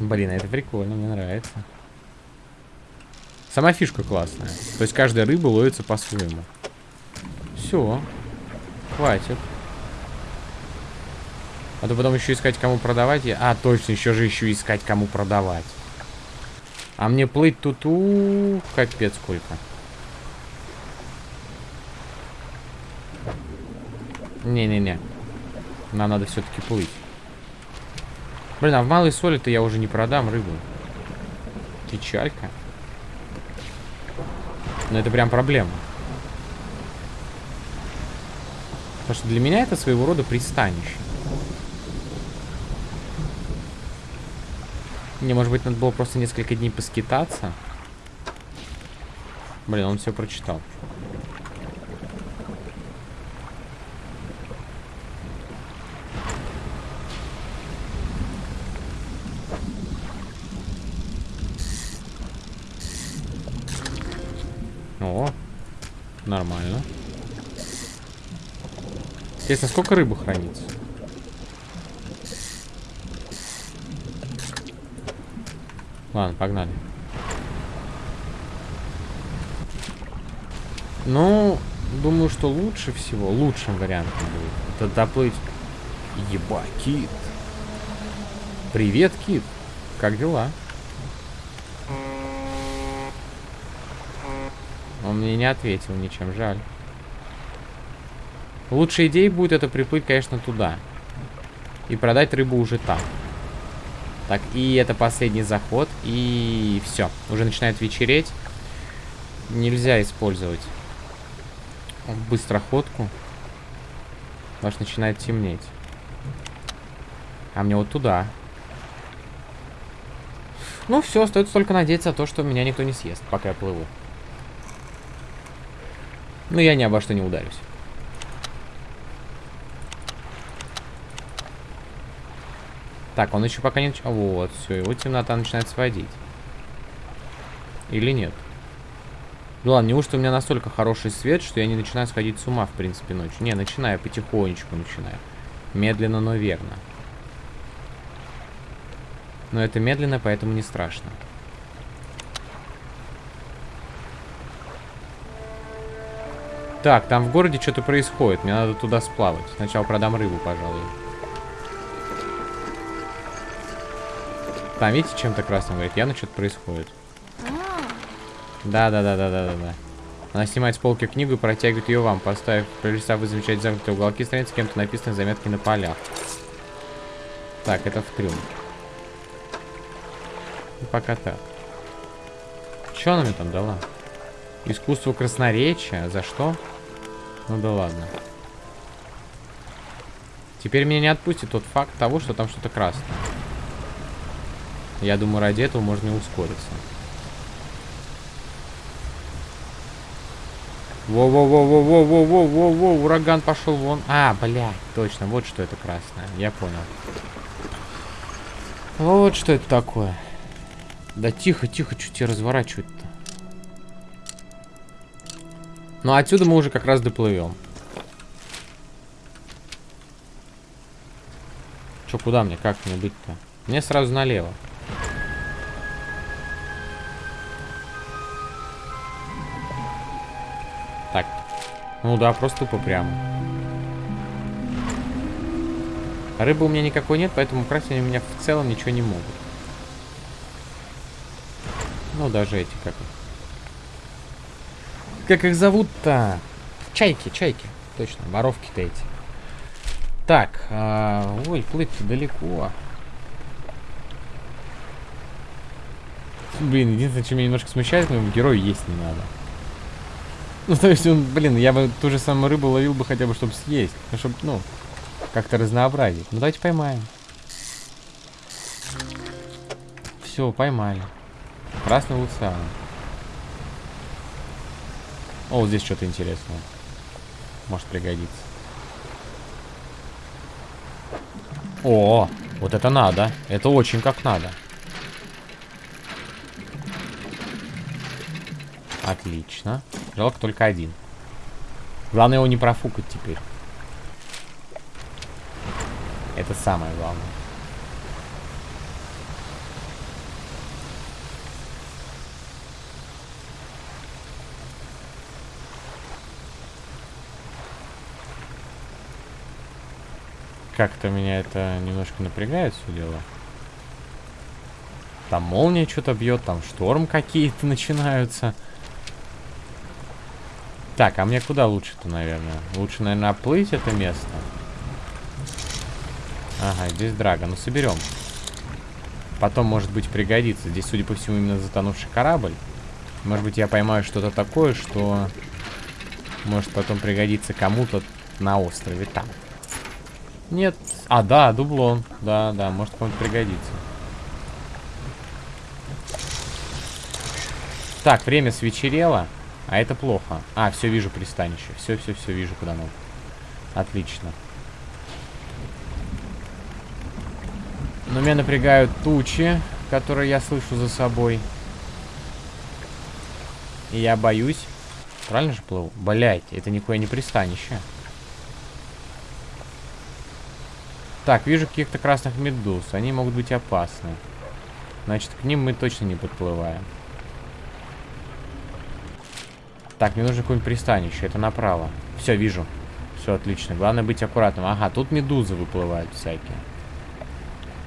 Speaker 1: Блин, это прикольно, мне нравится. Сама фишка классная. То есть каждая рыба ловится по-своему. Все. Хватит. А то потом еще искать, кому продавать. А, точно, еще же еще искать, кому продавать. А мне плыть тут, -у, -у капец сколько. Не-не-не. Нам надо все-таки плыть. Блин, а в малой соли-то я уже не продам рыбу. Печалька. Но это прям проблема. Потому что для меня это своего рода пристанище. Мне, может быть, надо было просто несколько дней поскитаться. Блин, он все прочитал. О, нормально. Интересно, сколько рыбы хранится? Ладно, погнали. Ну, думаю, что лучше всего, лучшим вариантом будет это доплыть. Еба, кит. Привет, кит. Как дела? Он мне не ответил ничем, жаль. Лучшая идея будет это приплыть, конечно, туда. И продать рыбу уже там. Так, и это последний заход. И все. Уже начинает вечереть. Нельзя использовать быстроходку. Что начинает темнеть. А мне вот туда. Ну все, остается только надеяться на то, что меня никто не съест, пока я плыву. Ну я ни обо что не ударюсь. Так, он еще пока не... Вот, все, его темнота начинает сводить. Или нет? Ну ладно, неужто у меня настолько хороший свет, что я не начинаю сходить с ума, в принципе, ночью? Не, начинаю, потихонечку начинаю. Медленно, но верно. Но это медленно, поэтому не страшно. Так, там в городе что-то происходит. Мне надо туда сплавать. Сначала продам рыбу, пожалуй. Там, видите, чем-то красным говорит? Явно что-то происходит. Да-да-да-да-да-да-да. Она снимает с полки книгу и протягивает ее вам, поставив, пролистав вы замечать замкнутые уголки страницы, кем-то написаны заметки на полях. Так, это в трюм. И пока так. Что она мне там дала? Искусство красноречия? За что? Ну да ладно. Теперь меня не отпустит тот факт того, что там что-то красное. Я думаю, ради этого можно и ускориться. Во-во-во-во-во-во-во-во, ураган пошел вон. А, бля, точно, вот что это красное. Я понял. Вот что это такое. Да тихо, тихо, что тебя разворачивать-то? Ну, отсюда мы уже как раз доплывем. Че, куда мне? Как мне быть-то? Мне сразу налево. Так. Ну да, просто тупо прямо. Рыбы у меня никакой нет, поэтому украсть они у меня в целом ничего не могут. Ну, даже эти, как. Как их зовут-то? Чайки, чайки. Точно, воровки-то эти. Так, а, ой, плыть-то далеко. Блин, единственное, что меня немножко смущает, но герою есть не надо. Ну, то есть он, блин, я бы ту же самую рыбу ловил бы хотя бы, чтобы съесть. Ну, чтобы, ну, как-то разнообразить. Ну, давайте поймаем. Все, поймали. Красный лусан. О, вот здесь что-то интересное. Может пригодиться. О, вот это надо. Это очень как надо. Отлично. Жалко только один. Главное его не профукать теперь. Это самое главное. Как-то меня это немножко напрягает все дело. Там молния что-то бьет, там шторм какие-то [LAUGHS] начинаются. Так, а мне куда лучше-то, наверное? Лучше, наверное, оплыть это место. Ага, здесь драга. Ну, соберем. Потом, может быть, пригодится. Здесь, судя по всему, именно затонувший корабль. Может быть, я поймаю что-то такое, что может потом пригодиться кому-то на острове там. Нет. А, да, дублон. Да, да, может кому-то пригодится. Так, время свечерело. А это плохо. А, все, вижу пристанище. Все, все, все, вижу, куда надо. Отлично. Но меня напрягают тучи, которые я слышу за собой. И я боюсь. Правильно же плыву? Блять, это никакое не пристанище. Так, вижу каких-то красных медуз. Они могут быть опасны. Значит, к ним мы точно не подплываем. Так, мне нужно какое-нибудь пристанище. Это направо. Все, вижу. Все отлично. Главное быть аккуратным. Ага, тут медузы выплывают всякие.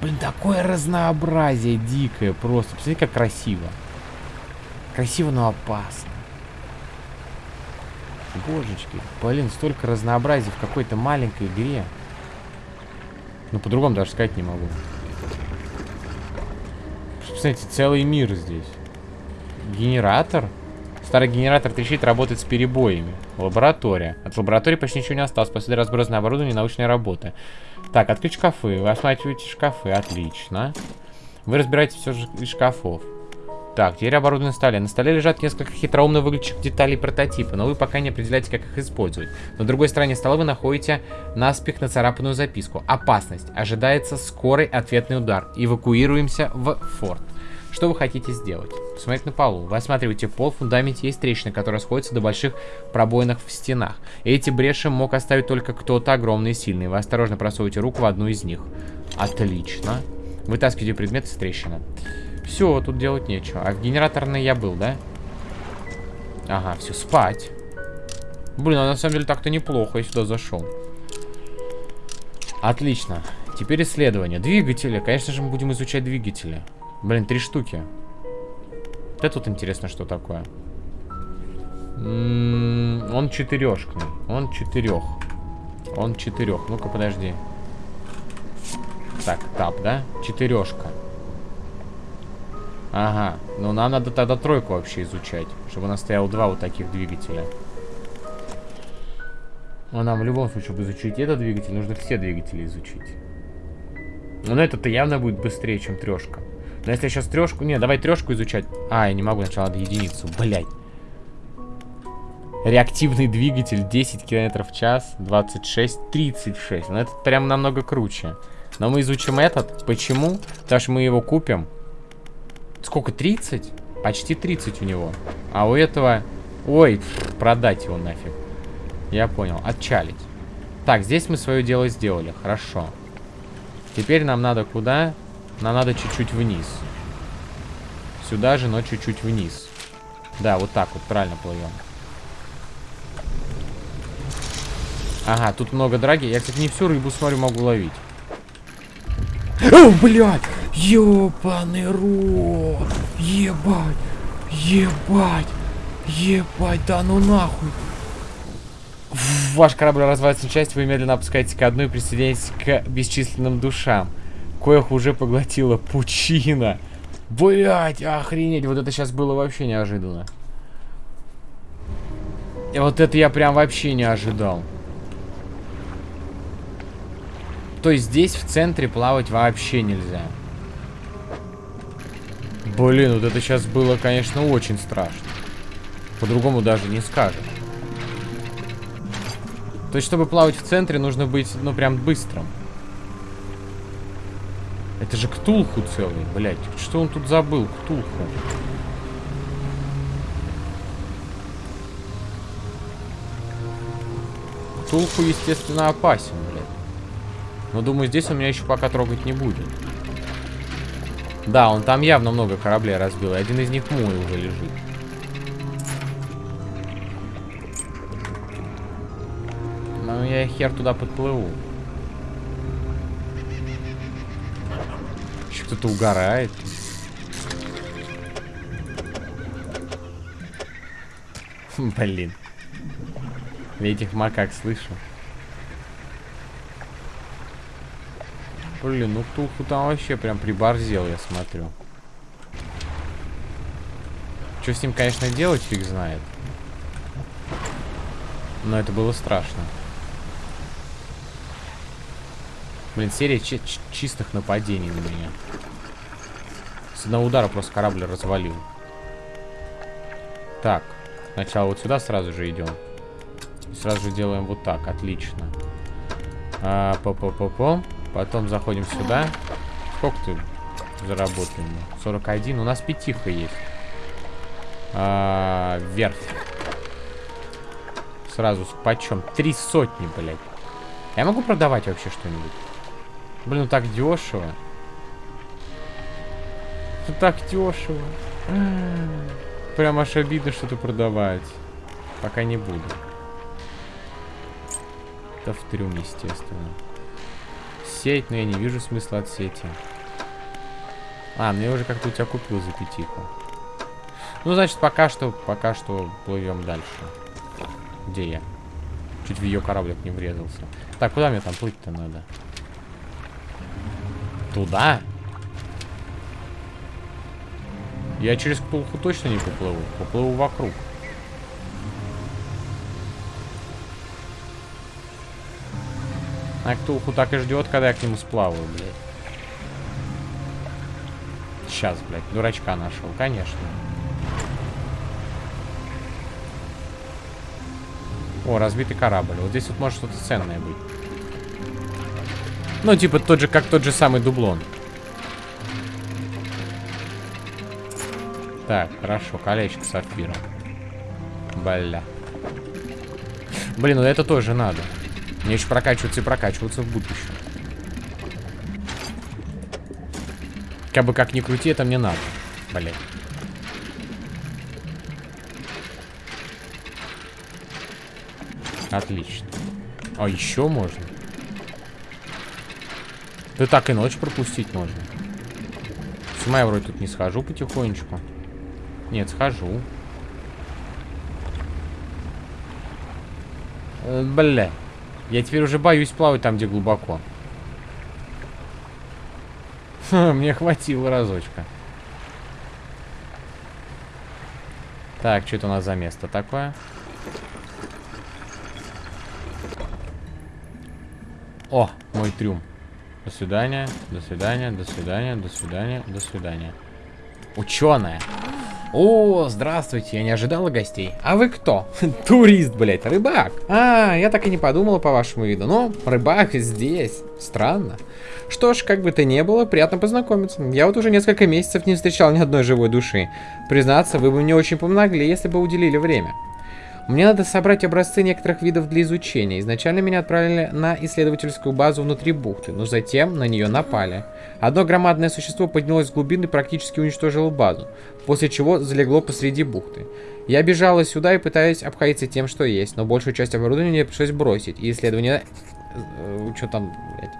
Speaker 1: Блин, такое разнообразие дикое просто. Посмотрите, как красиво. Красиво, но опасно. Божечки. Блин, столько разнообразия в какой-то маленькой игре. Ну, по-другому даже сказать не могу. посмотрите, целый мир здесь. Генератор? Старый генератор трещит, работает с перебоями. Лаборатория. От лаборатории почти ничего не осталось. После разбросанное оборудование и научные работы. Так, открыть шкафы. Вы осматриваете шкафы. Отлично. Вы разбираете все из шкафов. Так, теперь оборудование на столе. На столе лежат несколько хитроумно выглядящих деталей прототипа, но вы пока не определяете, как их использовать. На другой стороне стола вы находите наспех нацарапанную записку. Опасность. Ожидается скорый ответный удар. Эвакуируемся в форт. Что вы хотите сделать? Посмотреть на полу. Вы осматриваете пол, в фундаменте есть трещины, которые сходятся до больших пробоинах в стенах. Эти бреши мог оставить только кто-то огромный и сильный. Вы осторожно просовываете руку в одну из них. Отлично. Вытаскиваете предмет из трещины. Все, тут делать нечего. А в генераторной я был, да? Ага, все, спать. Блин, а на самом деле так-то неплохо, я сюда зашел. Отлично. Теперь исследование. Двигатели. Конечно же, мы будем изучать двигатели. Блин, три штуки. Это тут интересно, что такое. М -м он четырешкный. Он четырех. Он четырех. Ну-ка, подожди. Так, тап, да? Четырешка. Ага. Ну, нам надо тогда тройку вообще изучать. Чтобы у нас стояло два вот таких двигателя. Но нам в любом случае, чтобы изучить этот двигатель, нужно все двигатели изучить. Но этот-то явно будет быстрее, чем трешка. Но если я сейчас трешку... Не, давай трешку изучать. А, я не могу, сначала надо единицу. Блять. Реактивный двигатель 10 км в час, 26, 36. Ну, это прям намного круче. Но мы изучим этот. Почему? Потому что мы его купим. Сколько? 30? Почти 30 у него. А у этого... Ой, продать его нафиг. Я понял. Отчалить. Так, здесь мы свое дело сделали. Хорошо. Теперь нам надо куда? Нам надо чуть-чуть вниз. Сюда же, но чуть-чуть вниз. Да, вот так вот, правильно плывем. Ага, тут много драги. Я, кстати, не всю рыбу, смотрю, могу ловить. О, блядь! Ёбаный рот! Ебать! Ебать! Ебать, да ну нахуй! Ваш корабль развивается на части, вы медленно опускаетесь к одной и присоединяетесь к бесчисленным душам коих уже поглотила пучина. Блять, охренеть, вот это сейчас было вообще неожиданно. И вот это я прям вообще не ожидал. То есть здесь в центре плавать вообще нельзя. Блин, вот это сейчас было, конечно, очень страшно. По-другому даже не скажешь. То есть, чтобы плавать в центре, нужно быть, ну, прям быстрым. Это же Ктулху целый, блядь. Что он тут забыл? Ктулху. Ктулху, естественно, опасен, блядь. Но думаю, здесь он меня еще пока трогать не будет. Да, он там явно много кораблей разбил. И один из них мой уже лежит. Ну, я хер туда подплыву. Кто-то угорает. Блин. Я этих макак слышу. Блин, ну Туху там вообще прям приборзел, я смотрю. Что с ним, конечно, делать, фиг знает. Но это было страшно. Блин, серия чистых нападений на меня. С одного удара просто корабль развалил. Так. Сначала вот сюда сразу же идем. Сразу же делаем вот так. Отлично. А, по по по по Потом заходим сюда. Сколько ты заработаем? 41. У нас пятиха есть. А, вверх. Сразу почем? Три сотни, блядь. Я могу продавать вообще что-нибудь? Блин, ну так дешево. Ну так дешево. Прям аж обидно что-то продавать. Пока не буду. Это в трюм, естественно. Сеть, но я не вижу смысла от сети. А, мне уже как-то у тебя купил за пятиху. Ну, значит, пока что, пока что плывем дальше. Где я? Чуть в ее кораблик не врезался. Так, куда мне там плыть-то надо? Туда? Я через Ктулху точно не поплыву. Поплыву вокруг. А Ктулху так и ждет, когда я к нему сплаваю, блядь. Сейчас, блядь, дурачка нашел, конечно. О, разбитый корабль. Вот здесь вот может что-то ценное быть. Ну, типа тот же, как тот же самый дублон. Так, хорошо, колечко с сапфиром. Бля. Блин, ну это тоже надо. Мне еще прокачиваться и прокачиваться в будущем. Как бы как ни крути, это мне надо. Блин. Отлично. А еще можно? Да так и ночь пропустить можно. С ума я вроде тут не схожу потихонечку. Нет, схожу. Э, бля. Я теперь уже боюсь плавать там, где глубоко. [LAUGHS] Мне хватило разочка. Так, что это у нас за место такое? О, мой трюм. До свидания, до свидания, до свидания, до свидания, до свидания. Ученая. О, здравствуйте, я не ожидала гостей. А вы кто? [LAUGHS] Турист, блядь, рыбак. А, я так и не подумала по вашему виду. Но рыбак здесь. Странно. Что ж, как бы то ни было, приятно познакомиться. Я вот уже несколько месяцев не встречал ни одной живой души. Признаться, вы бы мне очень помогли, если бы уделили время. Мне надо собрать образцы некоторых видов для изучения. Изначально меня отправили на исследовательскую базу внутри бухты, но затем на нее напали. Одно громадное существо поднялось с глубины и практически уничтожило базу, после чего залегло посреди бухты. Я бежала сюда и пытаюсь обходиться тем, что есть, но большую часть оборудования мне пришлось бросить, и исследование... Э, что там, блядь?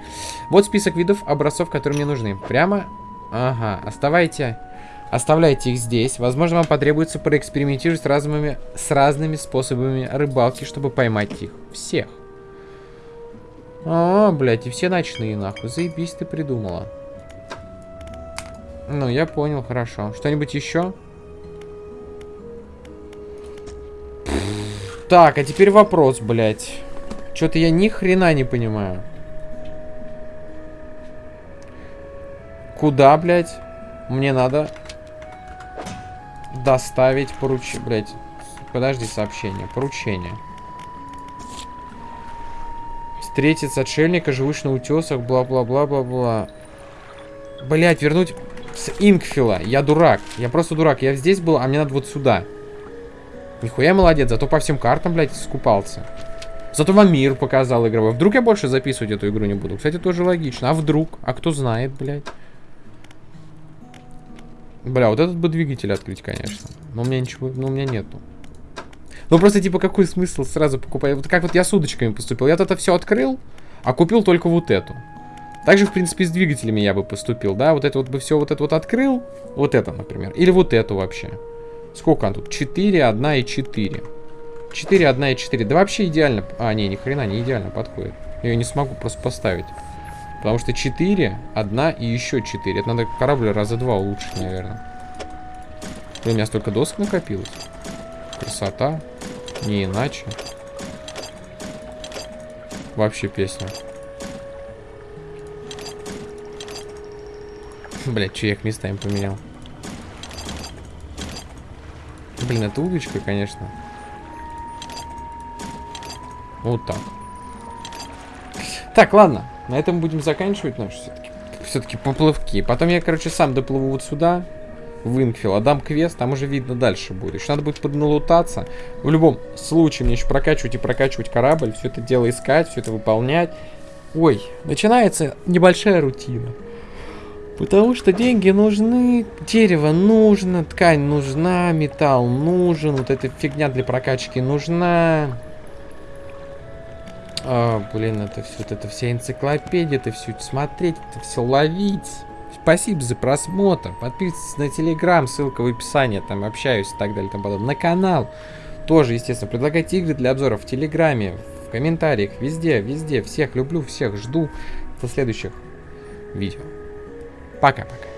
Speaker 1: Вот список видов образцов, которые мне нужны. Прямо... Ага, оставайте... Оставляйте их здесь. Возможно, вам потребуется проэкспериментировать с разными, с разными способами рыбалки, чтобы поймать их. Всех. А, блядь, и все ночные, нахуй. Заебись ты придумала. Ну, я понял, хорошо. Что-нибудь еще? Так, а теперь вопрос, блядь. Что-то я ни хрена не понимаю. Куда, блядь? Мне надо доставить поручение. Блять, подожди, сообщение. Поручение. Встретить с отшельника, живущих на утесах, бла-бла-бла-бла-бла. Блять, вернуть с Инкфила. Я дурак. Я просто дурак. Я здесь был, а мне надо вот сюда. Нихуя молодец. Зато по всем картам, блядь, скупался. Зато вам мир показал игровой. Вдруг я больше записывать эту игру не буду. Кстати, тоже логично. А вдруг? А кто знает, блядь? Бля, вот этот бы двигатель открыть, конечно. Но у меня ничего, ну у меня нету. Ну просто типа какой смысл сразу покупать? Вот как вот я с удочками поступил. Я вот это все открыл, а купил только вот эту. Также, в принципе, с двигателями я бы поступил, да? Вот это вот бы все вот это вот открыл. Вот это, например. Или вот эту вообще. Сколько она тут? 4, 1 и 4. 4, 1 и 4. Да вообще идеально. А, не, ни хрена не идеально подходит. Я ее не смогу просто поставить. Потому что 4, 1 и еще 4. Это надо корабль раза два улучшить, наверное. Блин, у меня столько досок накопилось. Красота. Не иначе. Вообще песня. Блять, что я их местами поменял. Блин, это удочка, конечно. Вот так. Так, ладно. На этом будем заканчивать наш все-таки все-таки поплывки. Потом я, короче, сам доплыву вот сюда, в Инкфилл, отдам квест, там уже видно дальше будет. Еще надо будет подналутаться. В любом случае, мне еще прокачивать и прокачивать корабль, все это дело искать, все это выполнять. Ой, начинается небольшая рутина. Потому что деньги нужны, дерево нужно, ткань нужна, металл нужен, вот эта фигня для прокачки нужна. А, блин, это все, это вся энциклопедия, это все смотреть, это все ловить. Спасибо за просмотр. Подписывайтесь на телеграм, ссылка в описании, там общаюсь и так далее, там потом. На канал тоже, естественно, предлагайте игры для обзоров в телеграме, в комментариях, везде, везде. Всех люблю, всех жду до следующих видео. Пока-пока.